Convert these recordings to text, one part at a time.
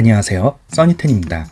안녕하세요. 써니텐입니다.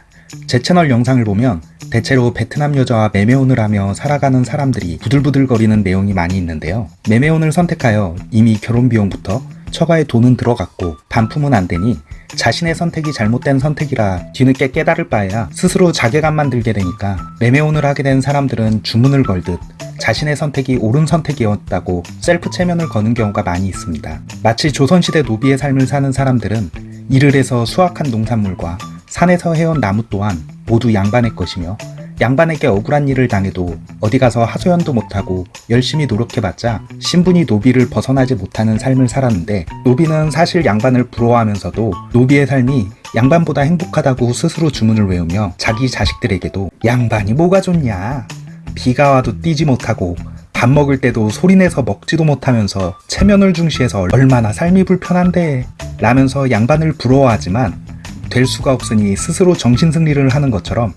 제 채널 영상을 보면 대체로 베트남 여자와 매매혼을 하며 살아가는 사람들이 부들부들거리는 내용이 많이 있는데요. 매매혼을 선택하여 이미 결혼 비용부터 처가에 돈은 들어갔고 반품은 안되니 자신의 선택이 잘못된 선택이라 뒤늦게 깨달을 바에야 스스로 자괴감만 들게 되니까 매매혼을 하게 된 사람들은 주문을 걸듯 자신의 선택이 옳은 선택이었다고 셀프 체면을 거는 경우가 많이 있습니다. 마치 조선시대 노비의 삶을 사는 사람들은 일을 해서 수확한 농산물과 산에서 해온 나무 또한 모두 양반의 것이며 양반에게 억울한 일을 당해도 어디 가서 하소연도 못하고 열심히 노력해봤자 신분이 노비를 벗어나지 못하는 삶을 살았는데 노비는 사실 양반을 부러워하면서도 노비의 삶이 양반보다 행복하다고 스스로 주문을 외우며 자기 자식들에게도 양반이 뭐가 좋냐? 비가 와도 뛰지 못하고 밥 먹을 때도 소리내서 먹지도 못하면서 체면을 중시해서 얼마나 삶이 불편한데 라면서 양반을 부러워하지만 될 수가 없으니 스스로 정신승리를 하는 것처럼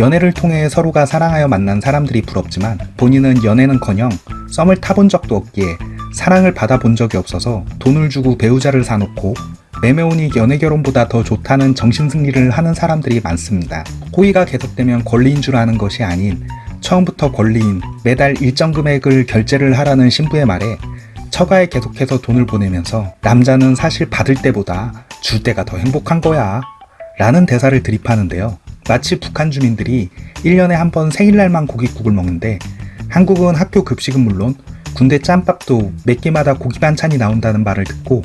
연애를 통해 서로가 사랑하여 만난 사람들이 부럽지만 본인은 연애는커녕 썸을 타본 적도 없기에 사랑을 받아본 적이 없어서 돈을 주고 배우자를 사놓고 매매혼이 연애 결혼보다 더 좋다는 정신승리를 하는 사람들이 많습니다. 호의가 계속되면 권리인 줄 아는 것이 아닌 처음부터 권리인 매달 일정 금액을 결제를 하라는 신부의 말에 처가에 계속해서 돈을 보내면서 남자는 사실 받을 때보다 줄 때가 더 행복한 거야 라는 대사를 드립하는데요. 마치 북한 주민들이 1년에 한 번 생일날만 고깃국을 먹는데 한국은 학교 급식은 물론 군대 짬밥도 몇 끼마다 고기 반찬이 나온다는 말을 듣고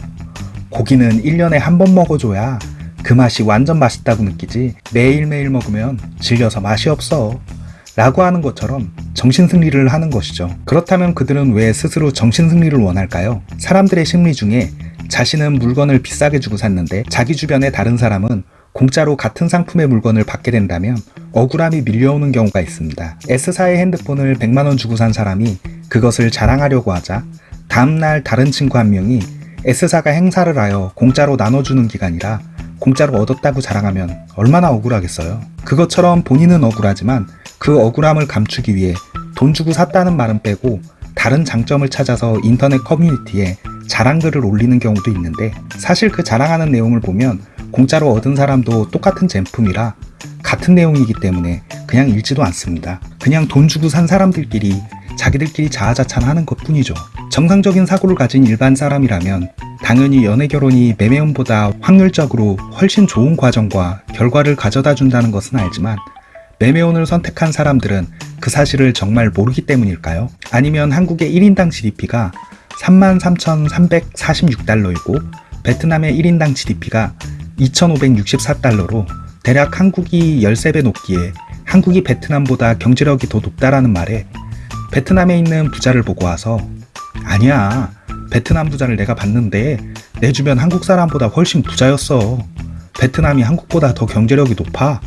고기는 1년에 한 번 먹어줘야 그 맛이 완전 맛있다고 느끼지 매일매일 먹으면 질려서 맛이 없어 라고 하는 것처럼 정신승리를 하는 것이죠. 그렇다면 그들은 왜 스스로 정신승리를 원할까요? 사람들의 심리 중에 자신은 물건을 비싸게 주고 샀는데 자기 주변의 다른 사람은 공짜로 같은 상품의 물건을 받게 된다면 억울함이 밀려오는 경우가 있습니다. S사의 핸드폰을 100만원 주고 산 사람이 그것을 자랑하려고 하자 다음날 다른 친구 한 명이 S사가 행사를 하여 공짜로 나눠주는 기간이라 공짜로 얻었다고 자랑하면 얼마나 억울하겠어요. 그것처럼 본인은 억울하지만 그 억울함을 감추기 위해 돈 주고 샀다는 말은 빼고 다른 장점을 찾아서 인터넷 커뮤니티에 자랑글을 올리는 경우도 있는데 사실 그 자랑하는 내용을 보면 공짜로 얻은 사람도 똑같은 제품이라 같은 내용이기 때문에 그냥 읽지도 않습니다. 그냥 돈 주고 산 사람들끼리 자기들끼리 자아자찬하는 것 뿐이죠. 정상적인 사고를 가진 일반 사람이라면 당연히 연애 결혼이 매매혼보다 확률적으로 훨씬 좋은 과정과 결과를 가져다 준다는 것은 알지만 매매혼을 선택한 사람들은 그 사실을 정말 모르기 때문일까요? 아니면 한국의 1인당 GDP가 33,346달러이고 베트남의 1인당 GDP가 2,564달러로 대략 한국이 13배 높기에 한국이 베트남보다 경제력이 더 높다라는 말에 베트남에 있는 부자를 보고 와서 아니야 베트남 부자를 내가 봤는데 내 주변 한국 사람보다 훨씬 부자였어 베트남이 한국보다 더 경제력이 높아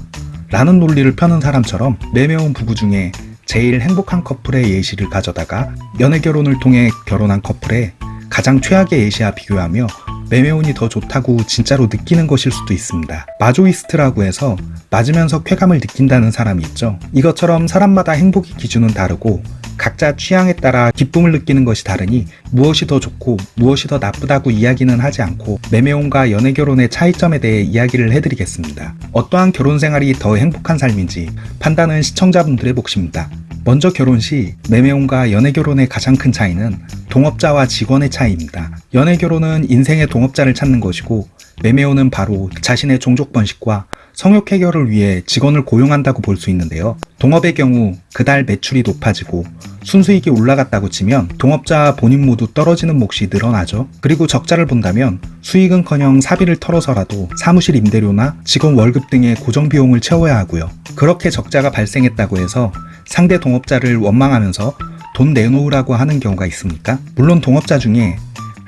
라는 논리를 펴는 사람처럼 매매운 부부 중에 제일 행복한 커플의 예시를 가져다가 연애 결혼을 통해 결혼한 커플의 가장 최악의 예시와 비교하며 매매운이 더 좋다고 진짜로 느끼는 것일 수도 있습니다. 마조이스트라고 해서 맞으면서 쾌감을 느낀다는 사람이 있죠. 이것처럼 사람마다 행복의 기준은 다르고 각자 취향에 따라 기쁨을 느끼는 것이 다르니 무엇이 더 좋고 무엇이 더 나쁘다고 이야기는 하지 않고 매매혼과 연애결혼의 차이점에 대해 이야기를 해드리겠습니다. 어떠한 결혼 생활이 더 행복한 삶인지 판단은 시청자분들의 몫입니다. 먼저 결혼 시 매매혼과 연애결혼의 가장 큰 차이는 동업자와 직원의 차이입니다. 연애결혼은 인생의 동업자를 찾는 것이고 매매혼은 바로 자신의 종족 번식과 성욕 해결을 위해 직원을 고용한다고 볼 수 있는데요. 동업의 경우 그달 매출이 높아지고 순수익이 올라갔다고 치면 동업자 본인 모두 떨어지는 몫이 늘어나죠. 그리고 적자를 본다면 수익은커녕 사비를 털어서라도 사무실 임대료나 직원 월급 등의 고정 비용을 채워야 하고요. 그렇게 적자가 발생했다고 해서 상대 동업자를 원망하면서 돈 내놓으라고 하는 경우가 있습니까? 물론 동업자 중에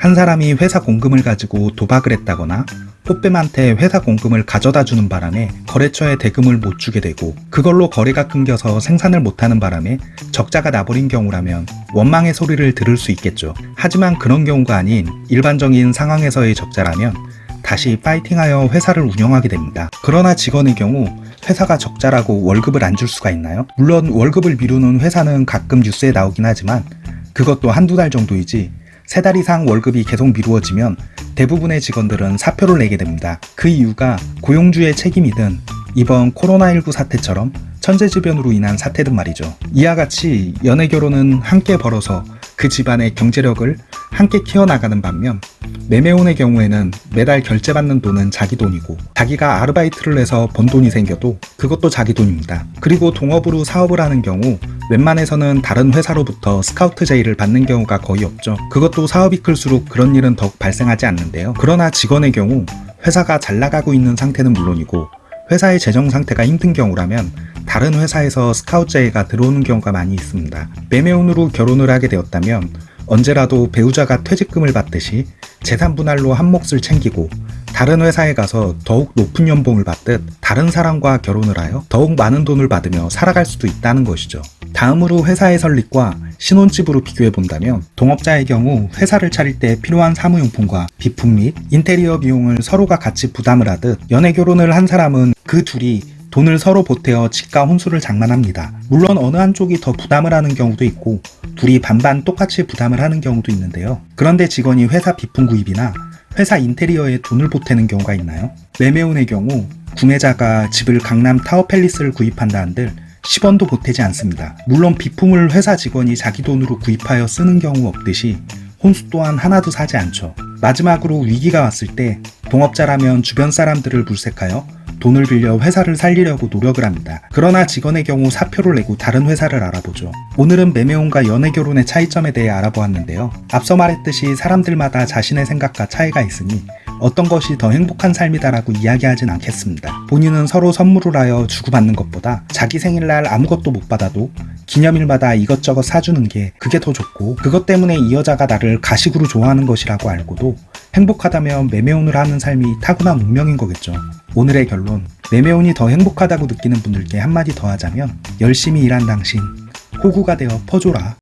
한 사람이 회사 공금을 가지고 도박을 했다거나 꽃뱀한테 회사 공금을 가져다 주는 바람에 거래처에 대금을 못 주게 되고 그걸로 거래가 끊겨서 생산을 못하는 바람에 적자가 나버린 경우라면 원망의 소리를 들을 수 있겠죠. 하지만 그런 경우가 아닌 일반적인 상황에서의 적자라면 다시 파이팅하여 회사를 운영하게 됩니다. 그러나 직원의 경우 회사가 적자라고 월급을 안 줄 수가 있나요? 물론 월급을 미루는 회사는 가끔 뉴스에 나오긴 하지만 그것도 한두 달 정도이지 세 달 이상 월급이 계속 미루어지면 대부분의 직원들은 사표를 내게 됩니다. 그 이유가 고용주의 책임이든 이번 코로나19 사태처럼 천재지변으로 인한 사태든 말이죠. 이와 같이 연애 결혼은 함께 벌어서 그 집안의 경제력을 함께 키워나가는 반면 매매혼의 경우에는 매달 결제받는 돈은 자기 돈이고 자기가 아르바이트를 해서 번 돈이 생겨도 그것도 자기 돈입니다. 그리고 동업으로 사업을 하는 경우 웬만해서는 다른 회사로부터 스카우트 제의를 받는 경우가 거의 없죠. 그것도 사업이 클수록 그런 일은 더욱 발생하지 않는데요. 그러나 직원의 경우 회사가 잘 나가고 있는 상태는 물론이고 회사의 재정 상태가 힘든 경우라면 다른 회사에서 스카우트 제의가 들어오는 경우가 많이 있습니다. 매매혼으로 결혼을 하게 되었다면 언제라도 배우자가 퇴직금을 받듯이 재산 분할로 한 몫을 챙기고 다른 회사에 가서 더욱 높은 연봉을 받듯 다른 사람과 결혼을 하여 더욱 많은 돈을 받으며 살아갈 수도 있다는 것이죠. 다음으로 회사의 설립과 신혼집으로 비교해 본다면 동업자의 경우 회사를 차릴 때 필요한 사무용품과 비품 및 인테리어 비용을 서로가 같이 부담을 하듯 연애 결혼을 한 사람은 그 둘이 돈을 서로 보태어 집과 혼수를 장만합니다. 물론 어느 한쪽이 더 부담을 하는 경우도 있고 둘이 반반 똑같이 부담을 하는 경우도 있는데요. 그런데 직원이 회사 비품 구입이나 회사 인테리어에 돈을 보태는 경우가 있나요? 매매혼의 경우 구매자가 집을 강남 타워팰리스를 구입한다 한들 10원도 보태지 않습니다. 물론 비품을 회사 직원이 자기 돈으로 구입하여 쓰는 경우 없듯이 혼수 또한 하나도 사지 않죠. 마지막으로 위기가 왔을 때 동업자라면 주변 사람들을 물색하여 돈을 빌려 회사를 살리려고 노력을 합니다. 그러나 직원의 경우 사표를 내고 다른 회사를 알아보죠. 오늘은 매매혼과 연애 결혼의 차이점에 대해 알아보았는데요. 앞서 말했듯이 사람들마다 자신의 생각과 차이가 있으니 어떤 것이 더 행복한 삶이다라고 이야기하진 않겠습니다. 본인은 서로 선물을 하여 주고받는 것보다 자기 생일날 아무것도 못 받아도 기념일마다 이것저것 사주는 게 그게 더 좋고 그것 때문에 이 여자가 나를 가식으로 좋아하는 것이라고 알고도 행복하다면 매매혼을 하는 삶이 타고난 운명인 거겠죠. 오늘의 결론 매매혼이 더 행복하다고 느끼는 분들께 한마디 더 하자면 열심히 일한 당신 호구가 되어 퍼줘라.